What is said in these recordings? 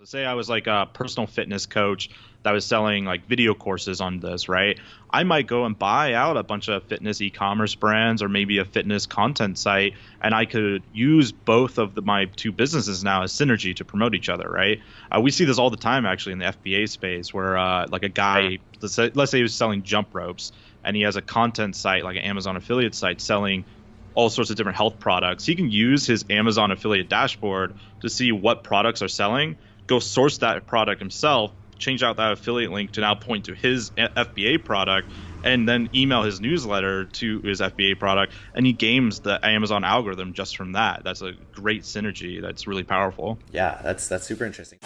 So say I was like a personal fitness coach that was selling like video courses on this, right? I might go and buy out a bunch of fitness e-commerce brands or maybe a fitness content site, and I could use both of the, my two businesses now as synergy to promote each other, right? Uh, we see this all the time actually in the FBA space, where uh, like a guy, let's say, let's say he was selling jump ropes, and he has a content site like an Amazon affiliate site selling all sorts of different health products. He can use his Amazon affiliate dashboard to see what products are selling go source that product himself, change out that affiliate link to now point to his FBA product, and then email his newsletter to his FBA product, and he games the Amazon algorithm just from that. That's a great synergy. That's really powerful. Yeah, that's that's super interesting.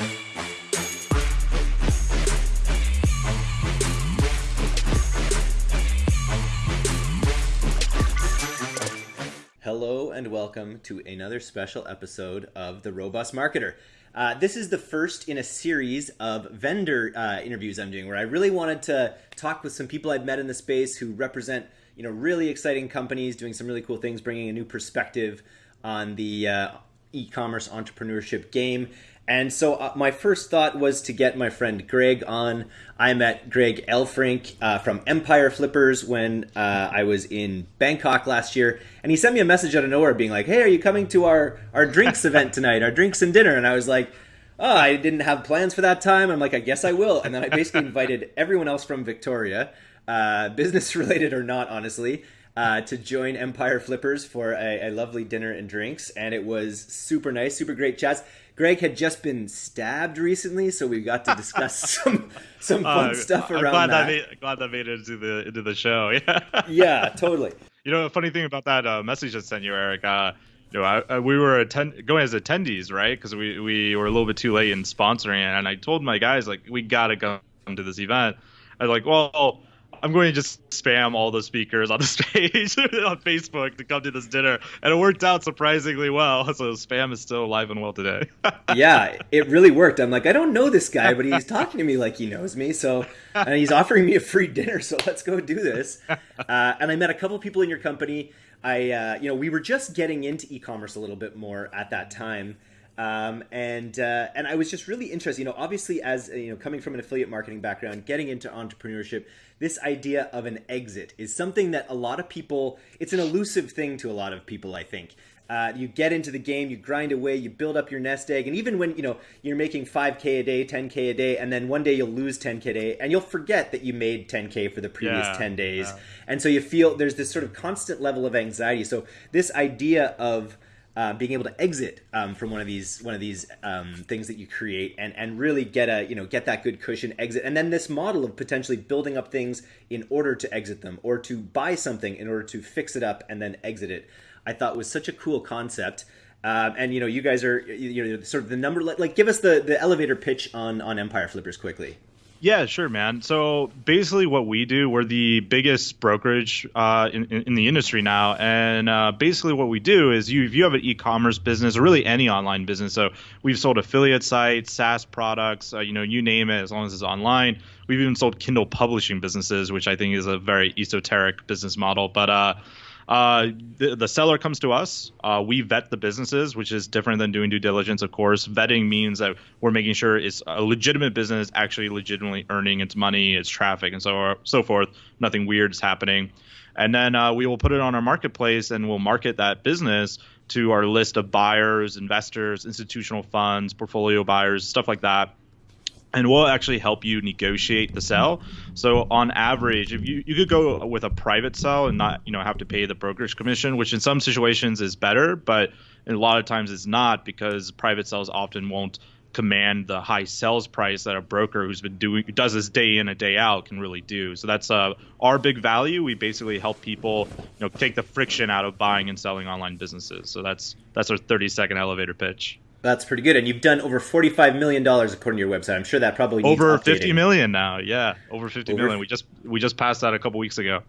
Hello and welcome to another special episode of The Robust Marketer. Uh, this is the first in a series of vendor uh, interviews I'm doing where I really wanted to talk with some people I've met in the space who represent you know really exciting companies doing some really cool things, bringing a new perspective on the uh, e-commerce entrepreneurship game. And so uh, my first thought was to get my friend Greg on. I met Greg Elfrink uh, from Empire Flippers when uh, I was in Bangkok last year, and he sent me a message out of nowhere, being like, "Hey, are you coming to our our drinks event tonight? Our drinks and dinner?" And I was like. Oh, I didn't have plans for that time. I'm like, I guess I will. And then I basically invited everyone else from Victoria, uh, business related or not, honestly, uh, to join Empire Flippers for a, a, lovely dinner and drinks. And it was super nice, super great chats. Greg had just been stabbed recently, so we got to discuss some some fun uh, stuff around I'm glad that. that made, glad that made it into the into the show. Yeah, yeah, totally. You know, a funny thing about that uh, message I sent you, Eric. Uh, you know, I, I, we were attend- going as attendees, right? Because we, we were a little bit too late in sponsoring it, and I told my guys like we gotta come to this event. I was like, well, I'm going to just spam all the speakers on the stage on Facebook to come to this dinner, and it worked out surprisingly well. So spam is still alive and well today. yeah, it really worked. I'm like, I don't know this guy, but he's talking to me like he knows me. So, and he's offering me a free dinner. So let's go do this. Uh, and I met a couple of people in your company. I, uh, you know, we were just getting into e-commerce a little bit more at that time. Um, and uh, and I was just really interested. You know, obviously, as you know, coming from an affiliate marketing background, getting into entrepreneurship, this idea of an exit is something that a lot of people. It's an elusive thing to a lot of people. I think. Uh, you get into the game, you grind away, you build up your nest egg, and even when you know you're making 5k a day, 10k a day, and then one day you'll lose 10k a day, and you'll forget that you made 10k for the previous yeah, 10 days, yeah. and so you feel there's this sort of constant level of anxiety. So this idea of uh, being able to exit um, from one of these one of these um, things that you create and and really get a you know get that good cushion exit and then this model of potentially building up things in order to exit them or to buy something in order to fix it up and then exit it I thought was such a cool concept um, and you know you guys are you know sort of the number like give us the the elevator pitch on on Empire Flippers quickly. Yeah, sure, man. So basically, what we do, we're the biggest brokerage uh, in, in, the industry now, and uh, basically, what we do is, you if you have an e-commerce business or really any online business, so we've sold affiliate sites, SaaS products, uh, you know, you name it, as long as it's online. We've even sold Kindle publishing businesses, which I think is a very esoteric business model, but uh, the, the, seller comes to us. Uh, we vet the businesses, which is different than doing due diligence, of course. Vetting means that we're making sure it's a legitimate business, actually legitimately earning its money, its traffic, and so so forth. Nothing weird is happening. And then uh, we will put it on our marketplace and we'll market that business to our list of buyers, investors, institutional funds, portfolio buyers, stuff like that and we'll actually help you negotiate the sell. So on average, if you you could go with a private sell and not you know have to pay the brokerage commission, which in some situations is better, but a lot of times it's not because private sells often won't command the high sales price that a broker who's been doing does this day in a day out can really do. So that's uh, our big value. We basically help people you know take the friction out of buying and selling online businesses. So that's that's our 30 second elevator pitch. That's pretty good. And you've done over $45 million according to your website. I'm sure that probably over fifty million now. Yeah, over fifty over million. We just we just passed that a couple weeks ago.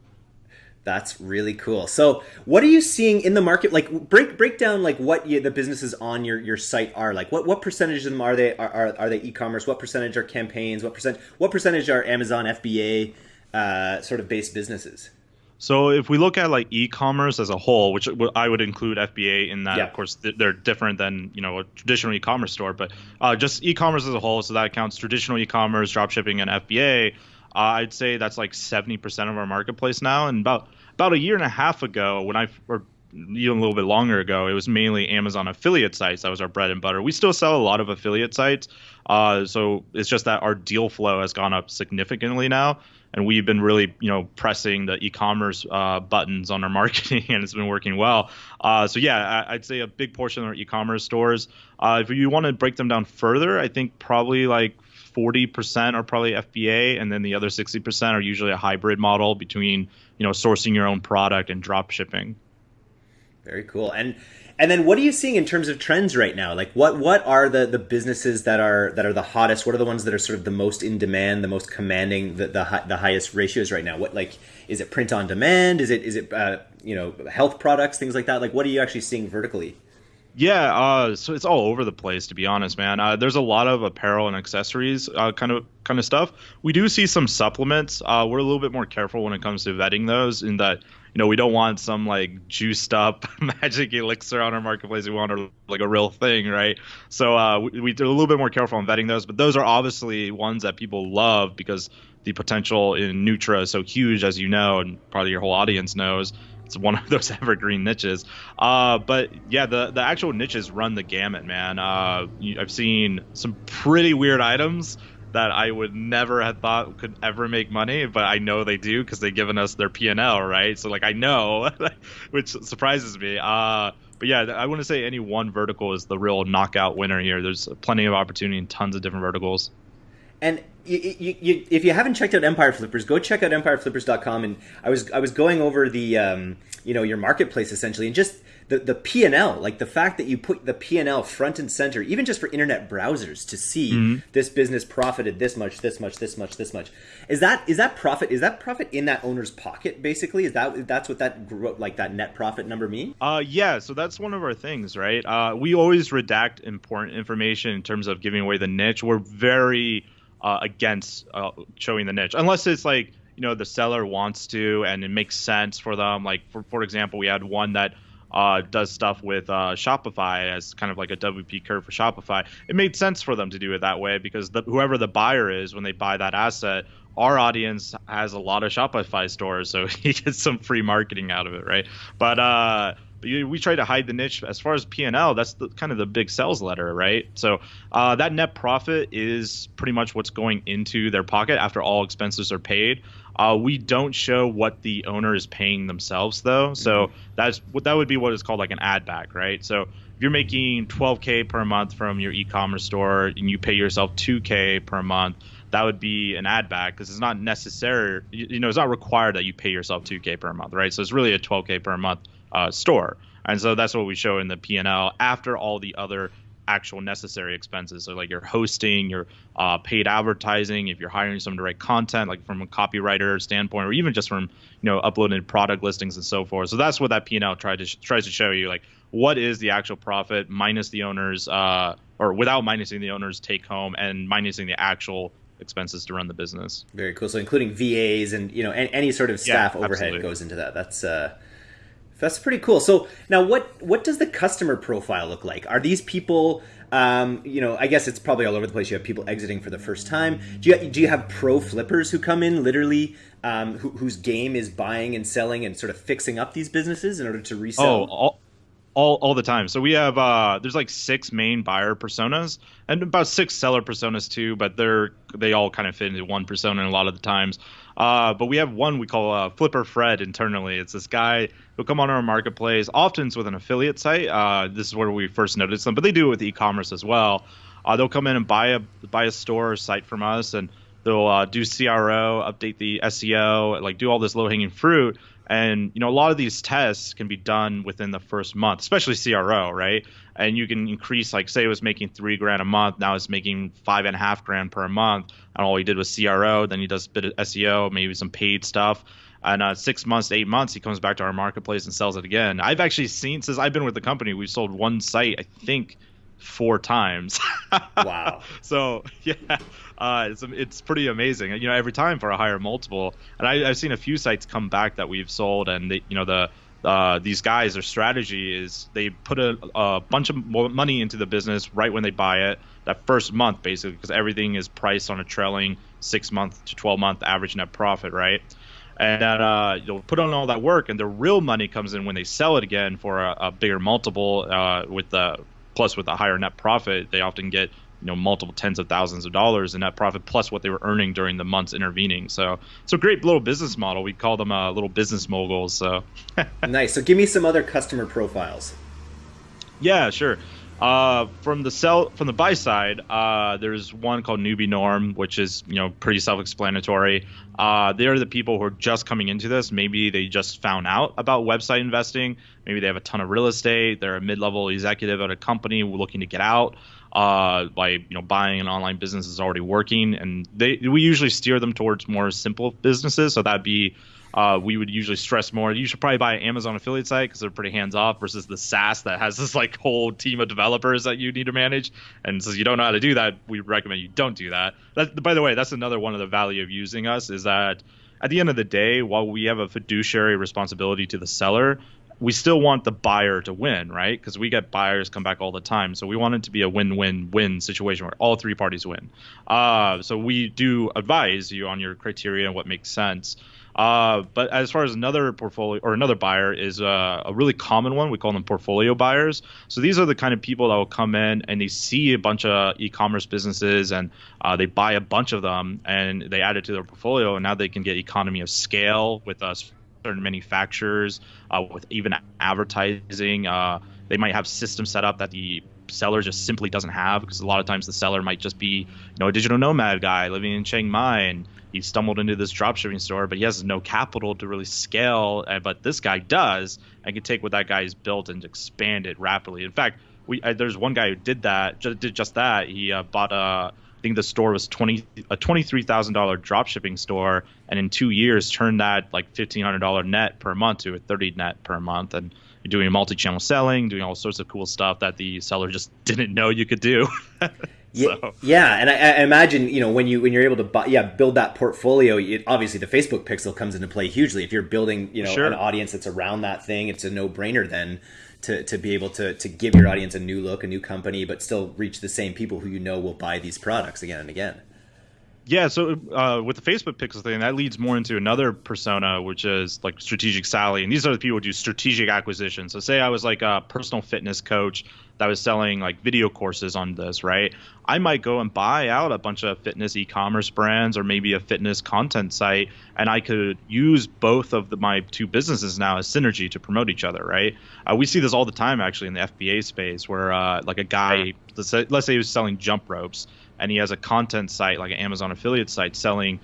That's really cool. So, what are you seeing in the market? Like, break break down like what you, the businesses on your, your site are. Like, what what percentage of them are they are, are, are they e-commerce? What percentage are campaigns? What percent what percentage are Amazon FBA uh, sort of based businesses? So if we look at like e-commerce as a whole, which I would include FBA in that, Yeah. of course, they're different than you know a traditional e-commerce store, but uh, just e-commerce as a whole, so that counts traditional e-commerce, dropshipping, and FBA. Uh, I'd say that's like 70% of our marketplace now, and about about a year and a half ago, when I or even a little bit longer ago, it was mainly Amazon affiliate sites that was our bread and butter. We still sell a lot of affiliate sites, uh, so it's just that our deal flow has gone up significantly now, and we've been really you know pressing the e-commerce uh, buttons on our marketing, and it's been working well. Uh, so yeah, I, I'd say a big portion of our e-commerce stores. Uh, if you want to break them down further, I think probably like 40% are probably FBA, and then the other 60% are usually a hybrid model between you know sourcing your own product and drop shipping. Very cool. And and then what are you seeing in terms of trends right now? Like what what are the the businesses that are that are the hottest? What are the ones that are sort of the most in demand, the most commanding the the, the highest ratios right now? What like is it print on demand? Is it is it uh, you know health products, things like that? Like what are you actually seeing vertically? Yeah, uh, so it's all over the place to be honest, man. Uh, there's a lot of apparel and accessories uh, kind of kind of stuff. We do see some supplements. Uh, we're a little bit more careful when it comes to vetting those, in that you know we don't want some like juiced up magic elixir on our marketplace. We want a, like a real thing, right? So uh, we, we're a little bit more careful on vetting those, but those are obviously ones that people love because the potential in Nutra is so huge, as you know, and probably your whole audience knows it's one of those evergreen niches. Uh, but yeah, the the actual niches run the gamut, man. Uh, I've seen some pretty weird items that I would never have thought could ever make money, but I know they do because they've given us their P and L, right? So like I know, which surprises me. Uh, but yeah, I wouldn't say any one vertical is the real knockout winner here. There's plenty of opportunity in tons of different verticals. And you, you, you, if you haven't checked out Empire Flippers, go check out empireflippers.com. And I was I was going over the um, you know your marketplace essentially, and just the the P and L, like the fact that you put the P and L front and center, even just for internet browsers to see this business profited this much, this much, this much, this much. Is that is that profit? Is that profit in that owner's pocket? Basically, is that that's what that like that net profit number mean? Uh, yeah, so that's one of our things, right? Uh, we always redact important information in terms of giving away the niche. We're very uh, against uh, showing the niche, unless it's like you know the seller wants to and it makes sense for them. Like for for example, we had one that uh, does stuff with uh, Shopify as kind of like a WP curve for Shopify. It made sense for them to do it that way because the, whoever the buyer is when they buy that asset, our audience has a lot of Shopify stores, so he gets some free marketing out of it, right? But uh, we try to hide the niche as far as P&L. That's the, kind of the big sales letter, right? So uh, that net profit is pretty much what's going into their pocket after all expenses are paid. Uh, we don't show what the owner is paying themselves though, so that's what that would be what is called like an add back, right? So if you're making 12k per month from your e-commerce store and you pay yourself 2k per month, that would be an add back because it's not necessary. You, you know, it's not required that you pay yourself 2k per month, right? So it's really a 12k per month uh, store, and so that's what we show in the P&L after all the other actual necessary expenses. So like your hosting, your uh, paid advertising, if you're hiring someone to write content, like from a copywriter standpoint, or even just from you know uploading product listings and so forth. So that's what that P&L tried to sh- tries to show you, like what is the actual profit minus the owner's uh, or without minusing the owner's take home and minusing the actual expenses to run the business. Very cool. So including VAs and you know any, any sort of Yeah, staff overhead absolutely. goes into that. That's uh, that's pretty cool. So now, what what does the customer profile look like? Are these people? Um, you know, I guess it's probably all over the place. You have people exiting for the first time. Do you do you have pro flippers who come in literally, um, who, whose game is buying and selling and sort of fixing up these businesses in order to resell? Oh, all, all, all the time. So we have uh, there's like six main buyer personas and about six seller personas too, but they're they all kind of fit into one persona a lot of the times. Uh, but we have one we call uh, Flipper Fred internally. It's this guy who'll come on our marketplace. Often it's with an affiliate site. Uh, this is where we first noticed them, but they do it with e-commerce as well. Uh, they'll come in and buy a buy a store or site from us, and they'll uh, do CRO, update the SEO, like do all this low hanging fruit. And you know, a lot of these tests can be done within the first month, especially CRO, right? And you can increase, like, say it was making three grand a month, now it's making five and a half grand per month. And all he did was CRO, then he does a bit of SEO, maybe some paid stuff. And uh, six months, eight months, he comes back to our marketplace and sells it again. I've actually seen since I've been with the company, we've sold one site, I think, four times. wow. So yeah, uh, it's it's pretty amazing. You know, every time for a higher multiple, and I, have seen a few sites come back that we've sold, and they, you know the. Uh, these guys, their strategy is they put a, a bunch of money into the business right when they buy it, that first month basically, because everything is priced on a trailing six month to 12 month average net profit, right? and uh, you'll put on all that work, and the real money comes in when they sell it again for a, a bigger multiple. Uh, with the plus with a higher net profit, they often get you know multiple tens of thousands of dollars in net profit plus what they were earning during the months intervening. So it's a great little business model. We call them uh, little business moguls. So nice. So give me some other customer profiles. Yeah, sure. Uh, from the sell from the buy side, uh, there's one called Newbie Norm, which is you know pretty self-explanatory. Uh, they're the people who are just coming into this. Maybe they just found out about website investing. Maybe they have a ton of real estate. They're a mid-level executive at a company looking to get out. Uh, by you know buying an online business is already working, and they we usually steer them towards more simple businesses. So that'd be uh, we would usually stress more. You should probably buy an Amazon affiliate site because they're pretty hands off versus the SaaS that has this like whole team of developers that you need to manage. And since you don't know how to do that, we recommend you don't do that. that. By the way, that's another one of the value of using us is that at the end of the day, while we have a fiduciary responsibility to the seller, we still want the buyer to win, right? Because we get buyers come back all the time. So we want it to be a win-win-win situation where all three parties win. Uh, so we do advise you on your criteria and what makes sense. Uh, but as far as another portfolio or another buyer is uh, a really common one, we call them portfolio buyers. So these are the kind of people that will come in and they see a bunch of e-commerce businesses and uh, they buy a bunch of them and they add it to their portfolio, and now they can get economy of scale with us certain manufacturers, uh, with even advertising. Uh, they might have systems set up that the seller just simply doesn't have because a lot of times the seller might just be you know a digital nomad guy living in Chiang Mai and he stumbled into this dropshipping store, but he has no capital to really scale. But this guy does, and can take what that guy has built and expand it rapidly. In fact, we uh, there's one guy who did that, just, did just that. He uh, bought a, I think the store was twenty a twenty three thousand dollar dropshipping store, and in two years turned that like fifteen hundred dollar net per month to a thirty net per month, and doing multi-channel selling, doing all sorts of cool stuff that the seller just didn't know you could do. Yeah, so. yeah, and I, I, imagine you know when you when you're able to buy, yeah build that portfolio. It, obviously, the Facebook pixel comes into play hugely. If you're building you know sure. an audience that's around that thing, it's a no brainer then to, to be able to to give your audience a new look, a new company, but still reach the same people who you know will buy these products again and again. Yeah, so uh, with the Facebook Pixel thing, that leads more into another persona, which is like strategic Sally, and these are the people who do strategic acquisition. So, say I was like a personal fitness coach that was selling like video courses on this, right? I might go and buy out a bunch of fitness e-commerce brands or maybe a fitness content site, and I could use both of the, my two businesses now as synergy to promote each other, right? Uh, we see this all the time actually in the FBA space, where uh, like a guy, let's say, let's say he was selling jump ropes and he has a content site like an Amazon affiliate site selling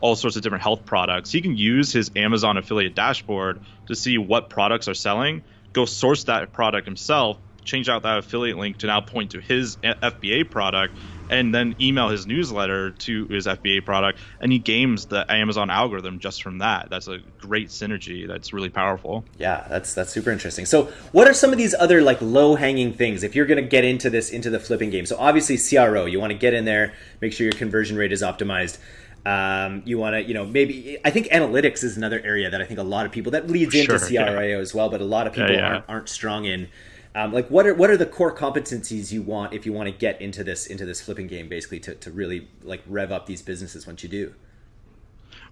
all sorts of different health products. He can use his Amazon affiliate dashboard to see what products are selling, go source that product himself, change out that affiliate link to now point to his FBA product, and then email his newsletter to his FBA product, and he games the Amazon algorithm just from that. That's a great synergy. That's really powerful. Yeah, that's that's super interesting. So, what are some of these other like low hanging things if you're going to get into this into the flipping game? So, obviously CRO, you want to get in there, make sure your conversion rate is optimized. Um, you want to, you know, maybe I think analytics is another area that I think a lot of people that leads into CRO yeah. as well, but a lot of people yeah, yeah. Aren't, aren't strong in. Um, like what are what are the core competencies you want if you want to get into this into this flipping game basically to, to really like rev up these businesses once you do?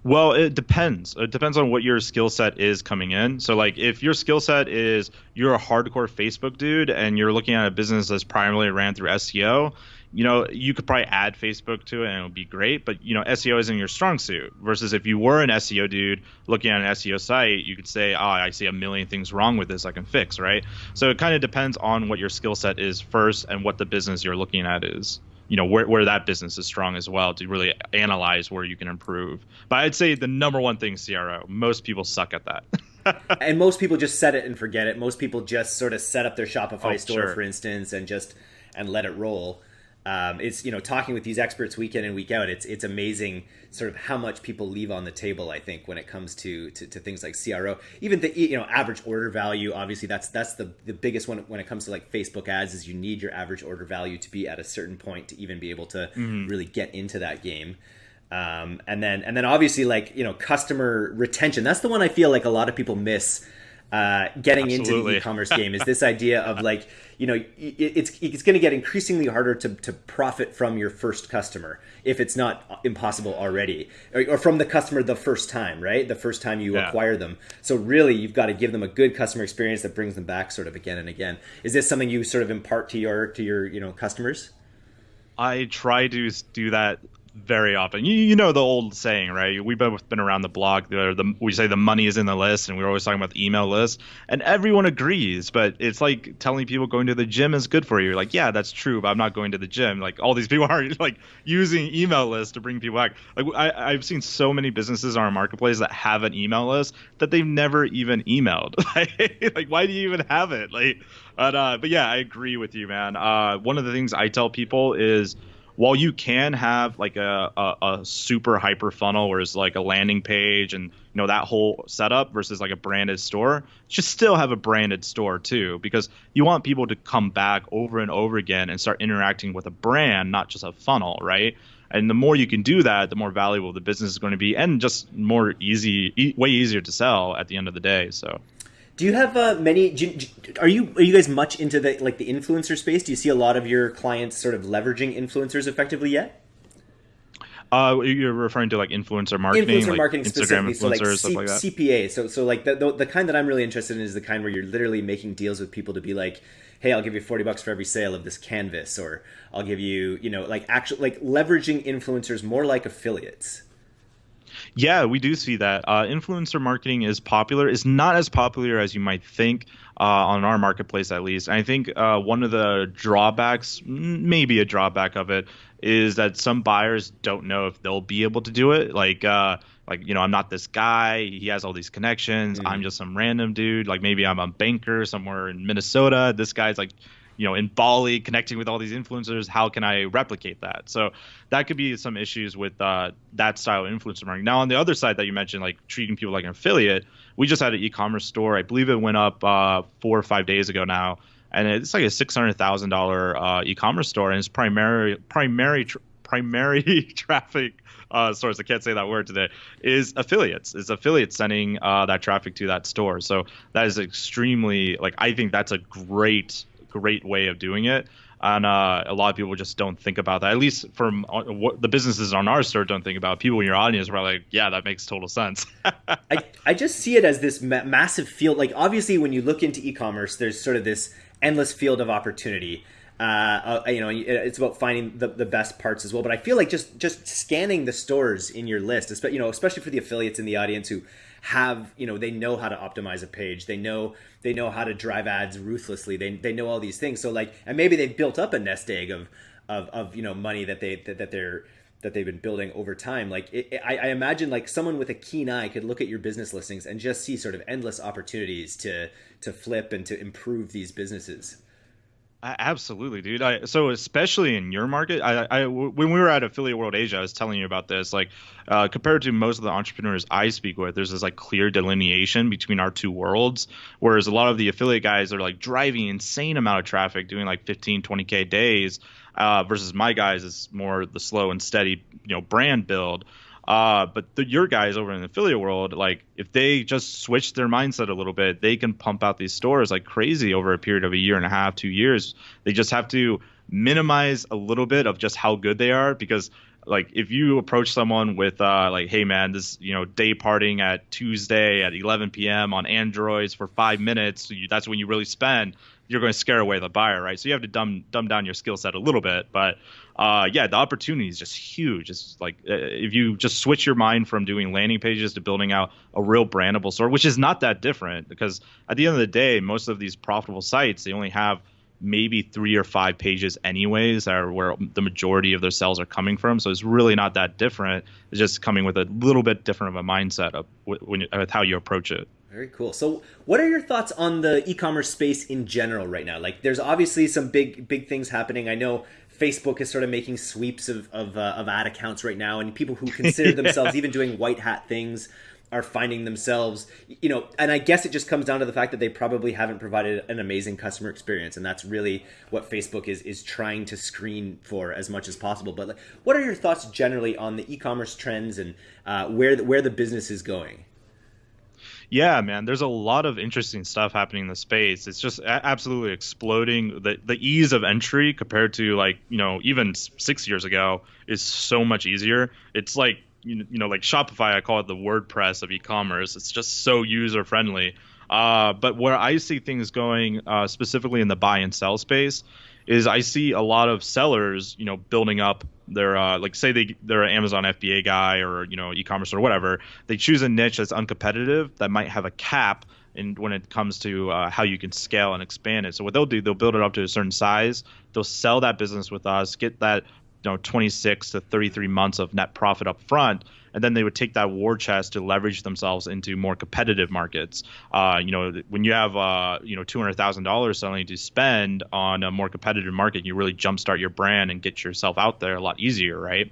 Well it depends. It depends on what your skill set is coming in. So like if your skill set is you're a hardcore facebook dude and you're looking at a business that's primarily ran through seo you know, you could probably add Facebook to it and it would be great, but you know, SEO isn't your strong suit. Versus if you were an SEO dude looking at an SEO site, you could say, "Oh, I see a million things wrong with this. I can fix." Right. So it kind of depends on what your skill set is first and what the business you're looking at is. You know, where where that business is strong as well to really analyze where you can improve. But I'd say the number one thing CRO. Most people suck at that. and most people just set it and forget it. Most people just sort of set up their Shopify oh, store, sure. for instance, and just and let it roll. Um, it's you know talking with these experts week in and week out. It's it's amazing sort of how much people leave on the table. I think when it comes to to, to things like CRO, even the you know average order value. Obviously, that's that's the the biggest one when it comes to like Facebook ads. Is you need your average order value to be at a certain point to even be able to mm-hmm. really get into that game. Um, and then and then obviously like you know customer retention. That's the one I feel like a lot of people miss uh, getting Absolutely. into the e-commerce game is this idea of like you know it's it's going to get increasingly harder to, to profit from your first customer if it's not impossible already or, or from the customer the first time right the first time you yeah. acquire them so really you've got to give them a good customer experience that brings them back sort of again and again is this something you sort of impart to your to your you know customers I try to do that very often. You, you know the old saying, right? We've both been around the block. The, we say the money is in the list, and we're always talking about the email list, and everyone agrees. But it's like telling people going to the gym is good for you. Like, yeah, that's true, but I'm not going to the gym. Like all these people are like using email lists to bring people back. Like I, I've seen so many businesses on our marketplace that have an email list that they've never even emailed. like, why do you even have it? Like, but uh, but yeah, I agree with you, man. Uh, one of the things I tell people is while you can have like a, a, a, super hyper funnel where it's like a landing page and you know that whole setup versus like a branded store should still have a branded store too because you want people to come back over and over again and start interacting with a brand not just a funnel right? And the more you can do that the more valuable the business is going to be and just more easy e- way easier to sell at the end of the day so do you have uh, many? You, are you are you guys much into the like the influencer space? Do you see a lot of your clients sort of leveraging influencers effectively yet? Uh, you're referring to like influencer marketing, influencer like marketing Instagram influencers, so like, C- like that. CPA. So, so like the, the, the kind that I'm really interested in is the kind where you're literally making deals with people to be like, hey, I'll give you 40 bucks for every sale of this canvas, or I'll give you, you know, like actually like leveraging influencers more like affiliates. Yeah, we do see that. Uh, influencer marketing is popular. It's not as popular as you might think uh, on our marketplace, at least. And I think uh, one of the drawbacks, maybe a drawback of it, is that some buyers don't know if they'll be able to do it. Like, uh, like you know, I'm not this guy. He has all these connections. Mm. I'm just some random dude. Like maybe I'm a banker somewhere in Minnesota. This guy's like you know in Bali connecting with all these influencers how can I replicate that? So that could be some issues with uh, that style of influencer marketing. Now on the other side that you mentioned like treating people like an affiliate we just had an e-commerce store. I believe it went up uh, four or five days ago now. And it's like a six hundred thousand uh, e-commerce store. And it's primary primary tr- primary traffic uh, source, I can't say that word today, is affiliates. Is affiliates sending uh, that traffic to that store. So that is extremely like I think that's a great great way of doing it. And uh, a lot of people just don't think about that. At least from uh, what the businesses on our store don't think about. People in your audience are like, yeah, that makes total sense. I, I just see it as this ma- massive field. Like, obviously, when you look into e commerce, there's sort of this endless field of opportunity. Uh, uh, you know, it's about finding the, the best parts as well. But I feel like just just scanning the stores in your list, especially you know, especially for the affiliates in the audience who have you know they know how to optimize a page. They know they know how to drive ads ruthlessly. They, they know all these things. So like and maybe they've built up a nest egg of of, of you know money that they that, that they're that they've been building over time. Like it, it, I, I imagine like someone with a keen eye could look at your business listings and just see sort of endless opportunities to to flip and to improve these businesses Absolutely, dude. I, so especially in your market, I, I, when we were at Affiliate World Asia, I was telling you about this. Like uh, compared to most of the entrepreneurs I speak with, there's this like clear delineation between our two worlds. Whereas a lot of the affiliate guys are like driving insane amount of traffic, doing like 15, 20k days, uh, versus my guys is more the slow and steady, you know, brand build. Uh, but the, your guys over in the affiliate world, like if they just switch their mindset a little bit, they can pump out these stores like crazy over a period of a year and a half, two years. They just have to minimize a little bit of just how good they are because like if you approach someone with uh, like hey man this you know day parting at tuesday at 11 p.m on androids for five minutes that's when you really spend you're going to scare away the buyer right? So you have to dumb dumb down your skill set a little bit but uh, yeah, the opportunity is just huge. It's like uh, if you just switch your mind from doing landing pages to building out a real brandable store, which is not that different because at the end of the day, most of these profitable sites they only have maybe three or five pages anyways are where the majority of their sales are coming from. So it's really not that different. It's just coming with a little bit different of a mindset of when, with how you approach it very cool. So, what are your thoughts on the e-commerce space in general right now? Like, there's obviously some big, big things happening. I know Facebook is sort of making sweeps of of, uh, of ad accounts right now, and people who consider themselves even doing white hat things are finding themselves, you know, and I guess it just comes down to the fact that they probably haven't provided an amazing customer experience, and that's really what Facebook is is trying to screen for as much as possible. But like, what are your thoughts generally on the e-commerce trends and uh, where the, where the business is going? Yeah, man, there's a lot of interesting stuff happening in the space. It's just absolutely exploding. The the ease of entry compared to like, you know, even 6 years ago is so much easier. It's like you know, like Shopify, I call it the WordPress of e-commerce. It's just so user friendly. Uh, but where I see things going uh, specifically in the buy and sell space is I see a lot of sellers, you know, building up their uh, like say they they're an Amazon FBA guy or you know e-commerce or whatever. They choose a niche that's uncompetitive that might have a cap and when it comes to uh, how you can scale and expand it. So what they'll do, they'll build it up to a certain size. They'll sell that business with us, get that you know 26 to 33 months of net profit up front and then they would take that war chest to leverage themselves into more competitive markets. Uh, you know, when you have uh, you know two hundred thousand dollars suddenly to spend on a more competitive market, you really jumpstart your brand and get yourself out there a lot easier, right?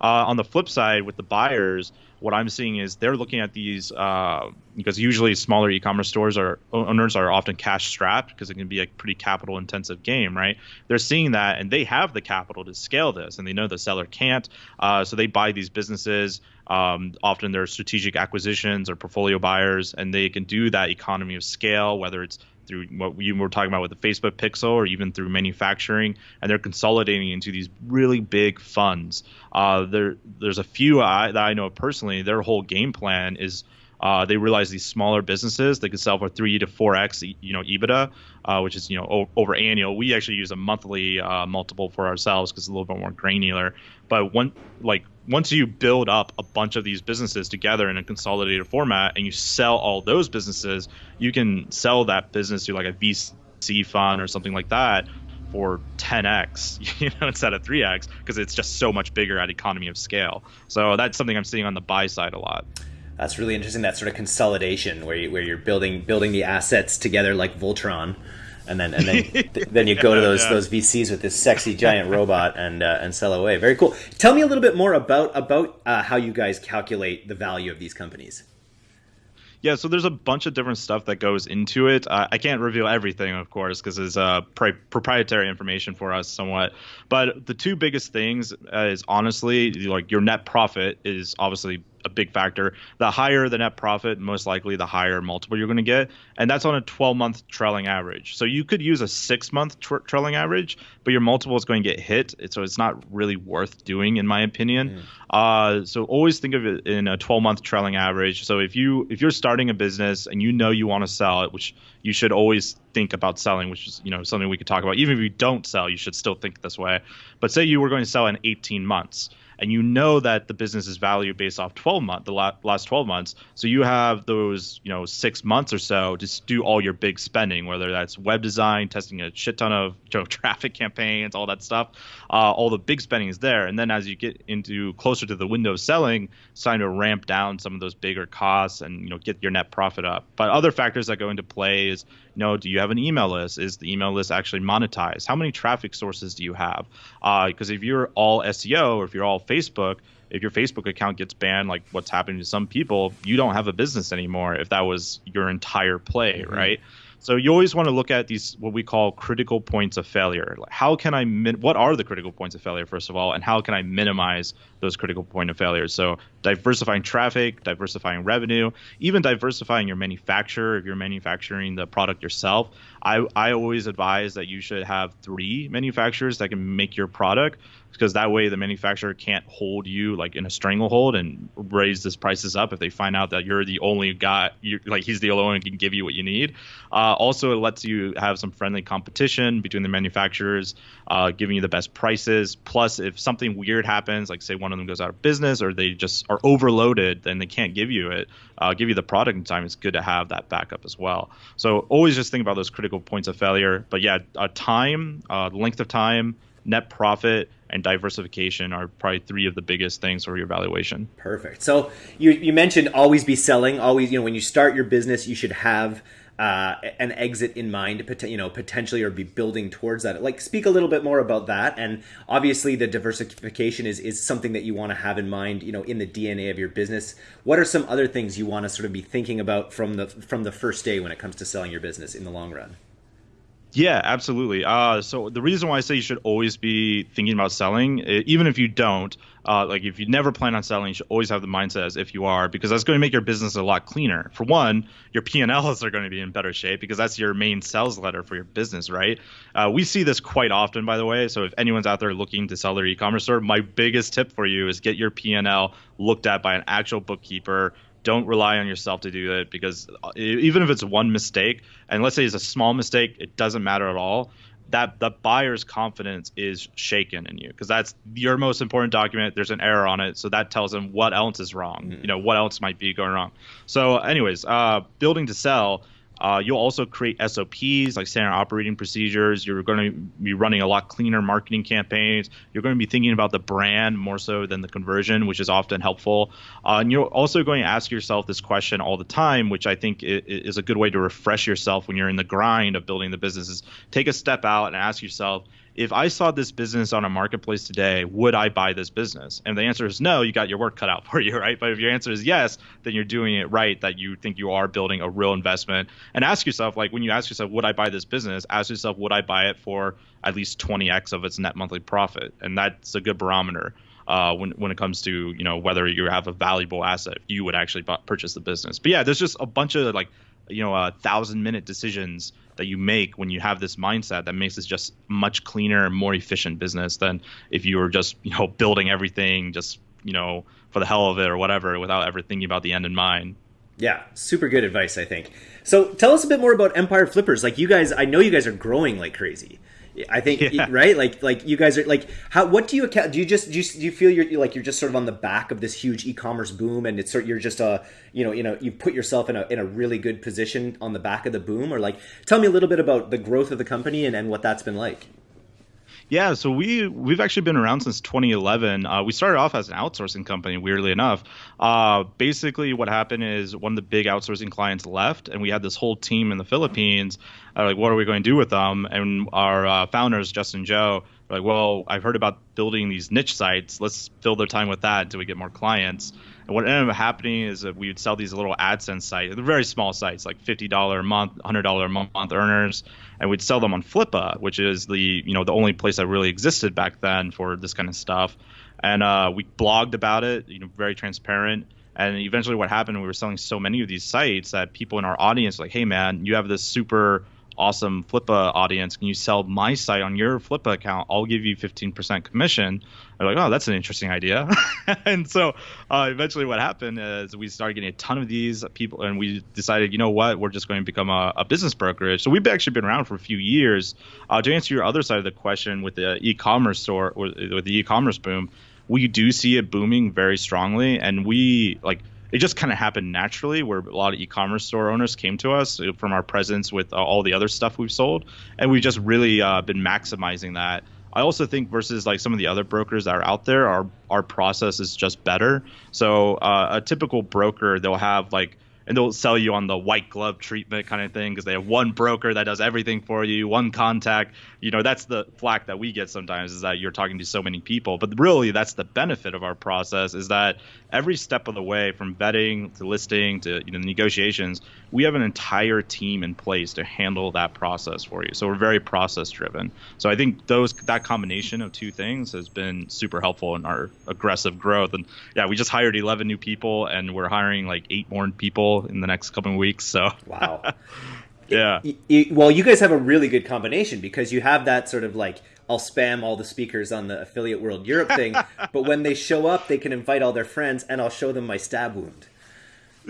Uh, on the flip side, with the buyers, what I'm seeing is they're looking at these uh, because usually smaller e-commerce stores are owners are often cash strapped because it can be a pretty capital intensive game, right? They're seeing that and they have the capital to scale this, and they know the seller can't, uh, so they buy these businesses. Um, often they're strategic acquisitions or portfolio buyers, and they can do that economy of scale, whether it's through what we were talking about with the Facebook Pixel or even through manufacturing, and they're consolidating into these really big funds. Uh, there, there's a few I, that I know personally. Their whole game plan is uh, they realize these smaller businesses they could sell for three to four x, you know, EBITDA, uh, which is you know o- over annual. We actually use a monthly uh, multiple for ourselves because it's a little bit more granular. But one like once you build up a bunch of these businesses together in a consolidated format and you sell all those businesses, you can sell that business to like a VC fund or something like that for 10x, you know, instead of 3x because it's just so much bigger at economy of scale. So that's something I'm seeing on the buy side a lot. That's really interesting. That sort of consolidation where you, where you're building building the assets together like Voltron and then and then then you go to those yeah. those VCs with this sexy giant robot and uh, and sell away. Very cool. Tell me a little bit more about about uh, how you guys calculate the value of these companies. Yeah, so there's a bunch of different stuff that goes into it. Uh, I can't reveal everything, of course, because it's uh, pri- proprietary information for us somewhat. But the two biggest things uh, is honestly like your net profit is obviously a big factor. The higher the net profit, most likely the higher multiple you're going to get, and that's on a 12 month trailing average. So you could use a six month tra- trailing average, but your multiple is going to get hit, so it's not really worth doing, in my opinion. Mm. Uh, so always think of it in a 12 month trailing average. So if you if you're starting a business and you know you want to sell it, which you should always think about selling, which is you know something we could talk about. Even if you don't sell, you should still think this way. But say you were going to sell in 18 months and you know that the business is valued based off 12 month the last 12 months. So you have those you know six months or so to do all your big spending whether that's web design testing a shit ton of you know, traffic campaigns all that stuff. Uh, all the big spending is there. And then as you get into closer to the window of selling it's time to ramp down some of those bigger costs and you know get your net profit up. But other factors that go into play is know do you have an email list is the email list actually monetized how many traffic sources do you have because uh, if you're all seo or if you're all Facebook, if your Facebook account gets banned, like what's happening to some people, you don't have a business anymore if that was your entire play, mm-hmm. right? So you always want to look at these what we call critical points of failure. Like how can I min- what are the critical points of failure first of all, and how can I minimize those critical point of failures? So diversifying traffic, diversifying revenue, even diversifying your manufacturer if you're manufacturing the product yourself. I I always advise that you should have three manufacturers that can make your product because that way the manufacturer can't hold you like in a stranglehold and raise this prices up if they find out that you're the only guy you like he's the only one who can give you what you need. Uh, also it lets you have some friendly competition between the manufacturers uh, giving you the best prices. Plus if something weird happens like say one of them goes out of business or they just are overloaded then they can't give you it uh, give you the product in time it's good to have that backup as well so always just think about those critical points of failure but yeah time uh, length of time net profit and diversification are probably three of the biggest things for your valuation. Perfect. So you, you mentioned always be selling, always, you know, when you start your business, you should have uh, an exit in mind, you know, potentially or be building towards that. Like, speak a little bit more about that. And obviously, the diversification is is something that you want to have in mind, you know, in the DNA of your business. What are some other things you want to sort of be thinking about from the from the first day when it comes to selling your business in the long run? Yeah, absolutely. Uh, so the reason why I say you should always be thinking about selling, even if you don't, uh, like if you never plan on selling, you should always have the mindset as if you are, because that's going to make your business a lot cleaner. For one, your P&Ls are going to be in better shape because that's your main sales letter for your business, right? Uh, we see this quite often, by the way. So if anyone's out there looking to sell their e-commerce store, my biggest tip for you is get your P&L looked at by an actual bookkeeper don't rely on yourself to do it because uh, even if it's one mistake, and let's say it's a small mistake, it doesn't matter at all. That the buyer's confidence is shaken in you because that's your most important document. There's an error on it, so that tells them what else is wrong. Mm-hmm. You know what else might be going wrong. So, anyways, uh, building to sell uh, you'll also create SOPs, like standard operating procedures. You're going to be running a lot cleaner marketing campaigns. You're going to be thinking about the brand more so than the conversion, which is often helpful. Uh, and you're also going to ask yourself this question all the time, which I think is a good way to refresh yourself when you're in the grind of building the businesses. Take a step out and ask yourself, if I saw this business on a marketplace today, would I buy this business? And the answer is no, you got your work cut out for you, right? But if your answer is yes, then you're doing it right, that you think you are building a real investment. And ask yourself, like when you ask yourself, would I buy this business? Ask yourself, would I buy it for at least 20x of its net monthly profit? And that's a good barometer. Uh, when when it comes to you know whether you have a valuable asset, you would actually purchase the business. But yeah, there's just a bunch of like you know a thousand minute decisions that you make when you have this mindset that makes it just much cleaner and more efficient business than if you were just you know building everything just you know for the hell of it or whatever without ever thinking about the end in mind. Yeah super good advice i think. So tell us a bit more about empire flippers. Like you guys i know you guys are growing like crazy I think yeah. right, like like you guys are like how what do you account? Do you just do you, do you feel you're like you're just sort of on the back of this huge e-commerce boom, and it's sort you're just a you know you know you put yourself in a in a really good position on the back of the boom, or like tell me a little bit about the growth of the company and and what that's been like. Yeah, so we we've actually been around since 2011. Uh, we started off as an outsourcing company, weirdly enough. Uh, basically, what happened is one of the big outsourcing clients left, and we had this whole team in the Philippines. Uh, like, what are we going to do with them? And our uh, founders, Justin Joe, were like, well, I've heard about building these niche sites. Let's fill their time with that until we get more clients. And what ended up happening is that we would sell these little AdSense sites, very small sites, like $50 a month, $100 a month earners, and we'd sell them on Flippa, which is the you know the only place that really existed back then for this kind of stuff. And uh, we blogged about it, you know, very transparent. And eventually, what happened? We were selling so many of these sites that people in our audience like, "Hey, man, you have this super awesome Flippa audience. Can you sell my site on your Flippa account? I'll give you 15% commission. I'm like, oh, that's an interesting idea. and so uh, eventually what happened is we started getting a ton of these people and we decided, you know what, we're just going to become a, a business brokerage. So we've actually been around for a few years. Uh, to answer your other side of the question with the e-commerce store, with the e-commerce boom, we do see it booming very strongly. And we like – it just kind of happened naturally where a lot of e-commerce store owners came to us uh, from our presence with uh, all the other stuff we've sold and we've just really uh, been maximizing that. I also think versus like some of the other brokers that are out there our our process is just better. So uh, a typical broker they'll have like and they'll sell you on the white glove treatment kind of thing because they have one broker that does everything for you, one contact. You know, that's the flack that we get sometimes is that you're talking to so many people. But really, that's the benefit of our process is that every step of the way, from vetting to listing to you know negotiations, we have an entire team in place to handle that process for you. So we're very process driven. So I think those that combination of two things has been super helpful in our aggressive growth. And yeah, we just hired 11 new people, and we're hiring like eight more people in the next couple of weeks. So wow, yeah. It, it, well, you guys have a really good combination because you have that sort of like I'll spam all the speakers on the Affiliate World Europe thing, but when they show up, they can invite all their friends, and I'll show them my stab wound.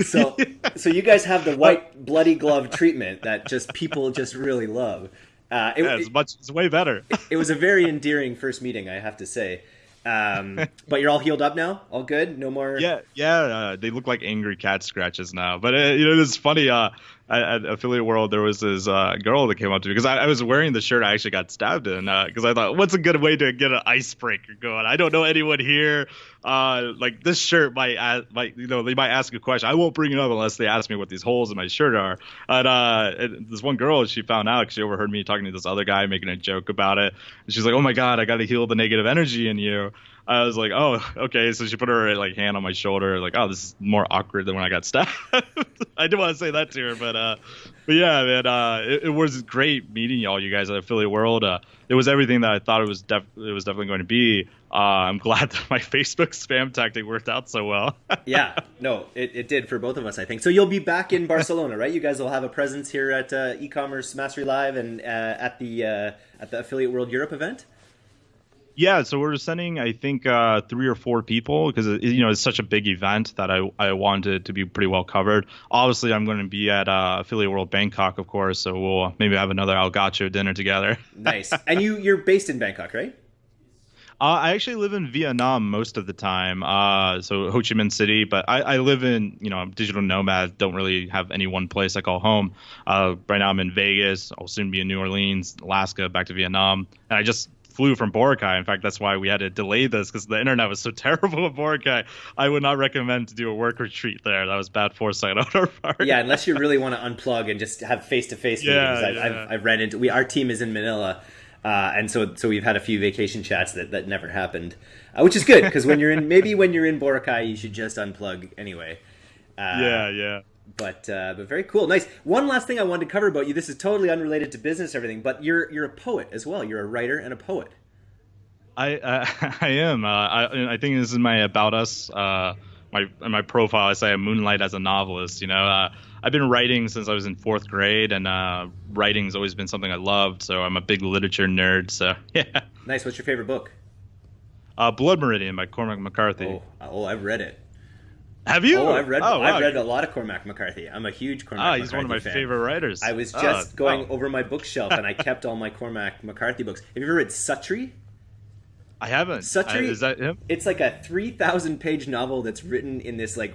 So, so you guys have the white bloody glove treatment that just people just really love. Uh, it, yeah, it's much. It's way better. it, it was a very endearing first meeting, I have to say. Um, but you're all healed up now, all good, no more. Yeah, yeah. Uh, they look like angry cat scratches now. But uh, you know, it's funny. Uh, at, at Affiliate World, there was this uh, girl that came up to me because I, I, was wearing the shirt I actually got stabbed in because uh, I thought, what's a good way to get an icebreaker going? I don't know anyone here. Uh, like this shirt might, ask, might, you know, they might ask a question. I won't bring it up unless they ask me what these holes in my shirt are. And, uh, and this one girl, she found out because she overheard me talking to this other guy making a joke about it. And she's like, "Oh my god, I got to heal the negative energy in you." I was like, oh, okay. So she put her like hand on my shoulder, like, oh, this is more awkward than when I got stabbed. I didn't want to say that to her, but uh, but yeah, man, uh, it, it, was great meeting y'all, you guys at Affiliate World. Uh, it was everything that I thought it was. Def- it was definitely going to be. Uh, I'm glad that my Facebook spam tactic worked out so well. yeah, no, it, it did for both of us, I think. So you'll be back in Barcelona, right? You guys will have a presence here at uh, e-commerce mastery live and uh, at the uh, at the Affiliate World Europe event. Yeah, so we're sending I think uh, three or four people because you know it's such a big event that I I wanted to be pretty well covered. Obviously, I'm going to be at uh, Affiliate World Bangkok, of course, so we'll maybe have another El Gaucho dinner together. nice. And you you're based in Bangkok, right? Uh, I actually live in Vietnam most of the time, uh, so Ho Chi Minh City. But I, I, live in, you know, I'm digital nomad. Don't really have any one place I call home. Uh, right now I'm in Vegas. I'll soon be in New Orleans, Alaska, back to Vietnam. And I just flew from Boracay. In fact, that's why we had to delay this because the internet was so terrible at Boracay. I would not recommend to do a work retreat there. That was bad foresight on our part. Yeah, unless you really want to unplug and just have face to face meetings. Yeah, I've, yeah. I've, I've ran into. We our team is in Manila. Uh, and so, so we've had a few vacation chats that, that never happened, uh, which is good because when you're in, maybe when you're in Boracay, you should just unplug anyway. Uh, yeah, yeah but uh, but very cool, nice. One last thing I wanted to cover about you. This is totally unrelated to business, everything, but you're you're a poet as well. You're a writer and a poet. I uh, I am. Uh, I I think this is my about us. Uh, my my profile. I say I moonlight as a novelist. You know, uh, I've been writing since I was in fourth grade, and uh, writing's always been something I loved. So I'm a big literature nerd. So yeah. Nice. What's your favorite book? Uh, Blood Meridian by Cormac McCarthy. Oh, oh, I've read it. Have you? Oh, I've read. Oh, wow. I've read a lot of Cormac McCarthy. I'm a huge Cormac. Ah, he's McCarthy one of my fan. favorite writers. I was just oh, going oh. over my bookshelf and I kept all my Cormac McCarthy books. Have you ever read Suttree? I haven't. Suttree. I, is that him? It's like a three thousand page novel that's written in this like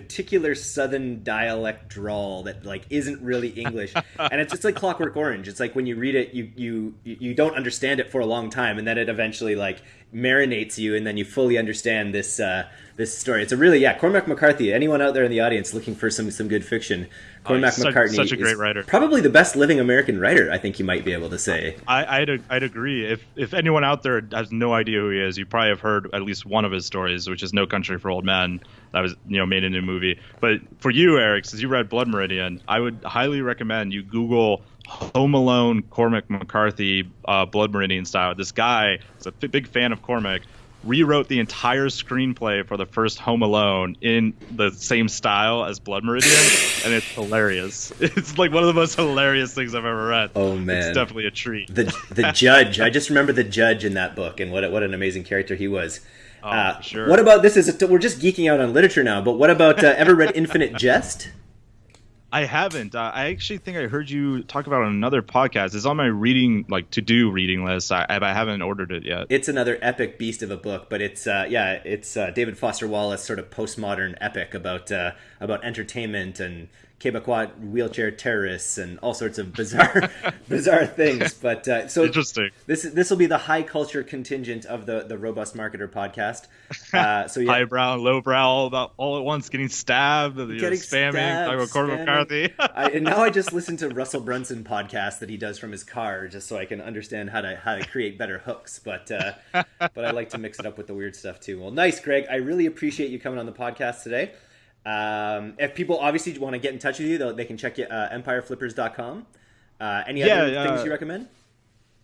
particular southern dialect drawl that like isn't really english and it's just like clockwork orange it's like when you read it you you you don't understand it for a long time and then it eventually like marinates you and then you fully understand this uh, this story. It's a really yeah, Cormac McCarthy. Anyone out there in the audience looking for some some good fiction? Cormac McCarthy, such, a great writer, probably the best living American writer. I think you might be able to say. I, I'd I'd agree. If if anyone out there has no idea who he is, you probably have heard at least one of his stories, which is No Country for Old Men. That was you know made into a movie. But for you, Eric, since you read Blood Meridian, I would highly recommend you Google Home Alone Cormac McCarthy uh, Blood Meridian style. This guy is a f- big fan of Cormac rewrote the entire screenplay for the first Home Alone in the same style as Blood Meridian, and it's hilarious. It's like one of the most hilarious things I've ever read. Oh man, it's definitely a treat. The the judge, I just remember the judge in that book, and what what an amazing character he was. Oh, uh, sure. What about this? Is a, we're just geeking out on literature now, but what about uh, ever read Infinite Jest? I haven't. Uh, I actually think I heard you talk about on another podcast. It's on my reading, like to do reading list. I, I haven't ordered it yet. It's another epic beast of a book, but it's uh, yeah, it's uh, David Foster Wallace sort of postmodern epic about uh, about entertainment and Quebecois wheelchair terrorists and all sorts of bizarre bizarre things. But uh, so interesting. This this will be the high culture contingent of the the robust marketer podcast. Uh, so yeah, highbrow, lowbrow, all about all at once, getting stabbed, getting know, spamming, talking about Cormac McCarthy. I, and now I just listen to Russell Brunson podcast that he does from his car, just so I can understand how to how to create better hooks. But uh, but I like to mix it up with the weird stuff too. Well, nice, Greg. I really appreciate you coming on the podcast today. Um, if people obviously want to get in touch with you, they can check you uh, empireflippers.com. Uh, any yeah, other things uh, you recommend?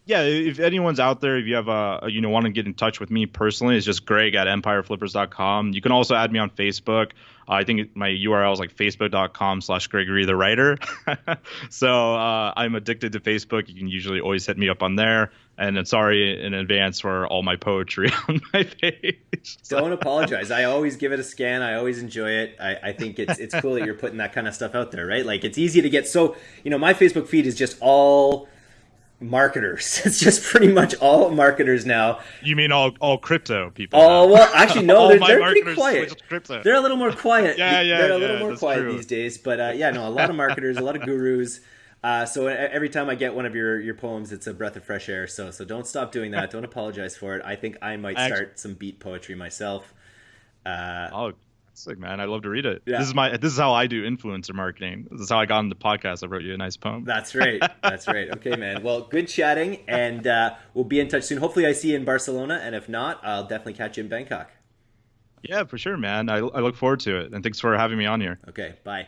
Yeah, if anyone's out there, if you have a, you know want to get in touch with me personally, it's just Greg at empireflippers.com. You can also add me on Facebook. Uh, I think my URL is like facebook.com slash Gregory the writer. so uh, I'm addicted to Facebook. You can usually always hit me up on there. And I'm sorry in advance for all my poetry on my page. Don't apologize. I always give it a scan. I always enjoy it. I, I think it's it's cool that you're putting that kind of stuff out there, right? Like it's easy to get so you know my Facebook feed is just all marketers. It's just pretty much all marketers now. You mean all all crypto people? Oh well, actually no, they're, they're pretty quiet. They're a little more quiet. Yeah, yeah, They're a little yeah, more quiet true. these days. But uh, yeah, no, a lot of marketers, a lot of gurus. Uh, so every time I get one of your, your poems, it's a breath of fresh air. So so don't stop doing that. Don't apologize for it. I think I might start some beat poetry myself. Uh, Oh, sick man! I love to read it. Yeah. This is my this is how I do influencer marketing. This is how I got into the podcast. I wrote you a nice poem. That's right. That's right. Okay, man. Well, good chatting, and uh, we'll be in touch soon. Hopefully, I see you in Barcelona, and if not, I'll definitely catch you in Bangkok. Yeah, for sure, man. I I look forward to it, and thanks for having me on here. Okay, bye.